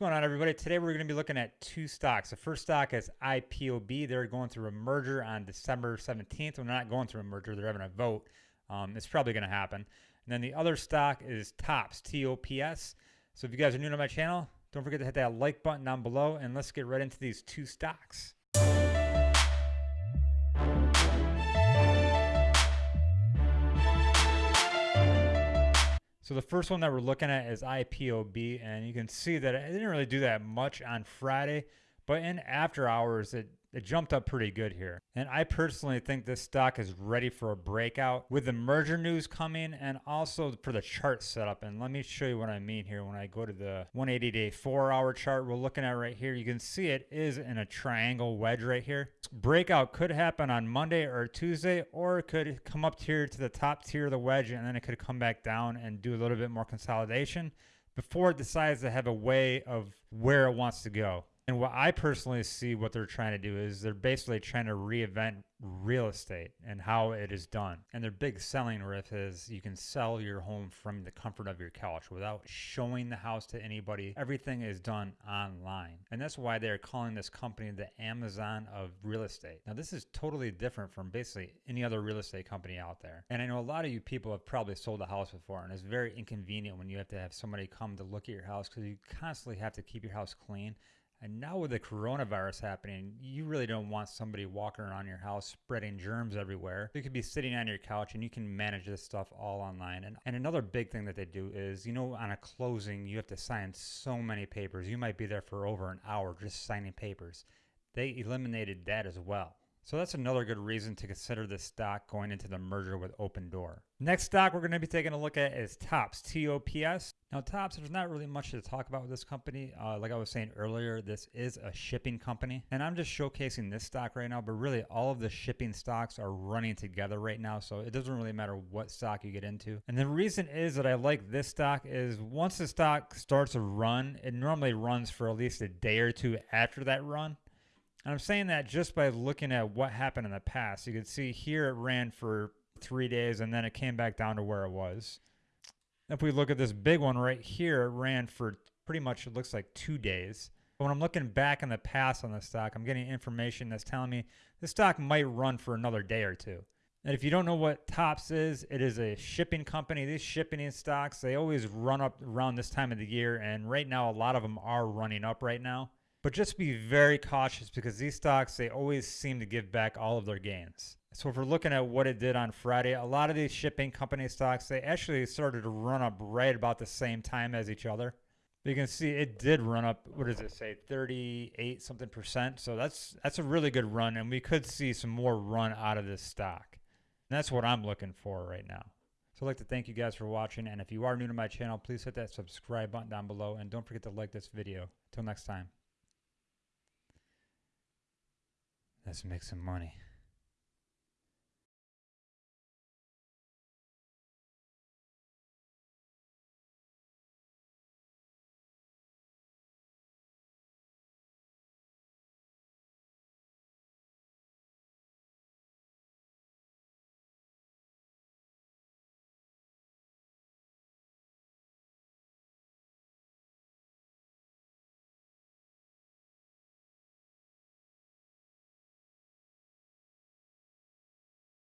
going on, everybody? Today we're going to be looking at two stocks. The first stock is IPOB. They're going through a merger on December 17th. Well, they're not going through a merger, they're having a vote. Um, it's probably going to happen. And then the other stock is TOPS, T O P S. So if you guys are new to my channel, don't forget to hit that like button down below and let's get right into these two stocks. So the first one that we're looking at is IPOB, and you can see that it didn't really do that much on Friday, but in after hours, it it jumped up pretty good here. And I personally think this stock is ready for a breakout with the merger news coming and also for the chart setup. And let me show you what I mean here. When I go to the 180 day four hour chart we're looking at right here, you can see it is in a triangle wedge right here. Breakout could happen on Monday or Tuesday, or it could come up here to the top tier of the wedge and then it could come back down and do a little bit more consolidation before it decides to have a way of where it wants to go. And what I personally see what they're trying to do is they're basically trying to reinvent real estate and how it is done. And their big selling riff is you can sell your home from the comfort of your couch without showing the house to anybody. Everything is done online. And that's why they're calling this company the Amazon of real estate. Now, this is totally different from basically any other real estate company out there. And I know a lot of you people have probably sold a house before, and it's very inconvenient when you have to have somebody come to look at your house because you constantly have to keep your house clean and now with the coronavirus happening, you really don't want somebody walking around your house spreading germs everywhere. You could be sitting on your couch and you can manage this stuff all online. And, and another big thing that they do is, you know, on a closing, you have to sign so many papers. You might be there for over an hour just signing papers. They eliminated that as well. So that's another good reason to consider this stock going into the merger with Opendoor. Next stock we're going to be taking a look at is TOPS, T-O-P-S. Now TOPS, there's not really much to talk about with this company. Uh, like I was saying earlier, this is a shipping company. And I'm just showcasing this stock right now, but really all of the shipping stocks are running together right now. So it doesn't really matter what stock you get into. And the reason is that I like this stock is once the stock starts to run, it normally runs for at least a day or two after that run. And I'm saying that just by looking at what happened in the past. You can see here it ran for three days and then it came back down to where it was. If we look at this big one right here, it ran for pretty much, it looks like two days. But when I'm looking back in the past on the stock, I'm getting information that's telling me the stock might run for another day or two. And if you don't know what Tops is, it is a shipping company. These shipping stocks, they always run up around this time of the year. And right now, a lot of them are running up right now. But just be very cautious because these stocks, they always seem to give back all of their gains. So if we're looking at what it did on Friday, a lot of these shipping company stocks, they actually started to run up right about the same time as each other. But you can see it did run up, what does it say, 38 something percent. So that's that's a really good run, and we could see some more run out of this stock. And that's what I'm looking for right now. So I'd like to thank you guys for watching, and if you are new to my channel, please hit that subscribe button down below, and don't forget to like this video. Until next time. Let's make some money.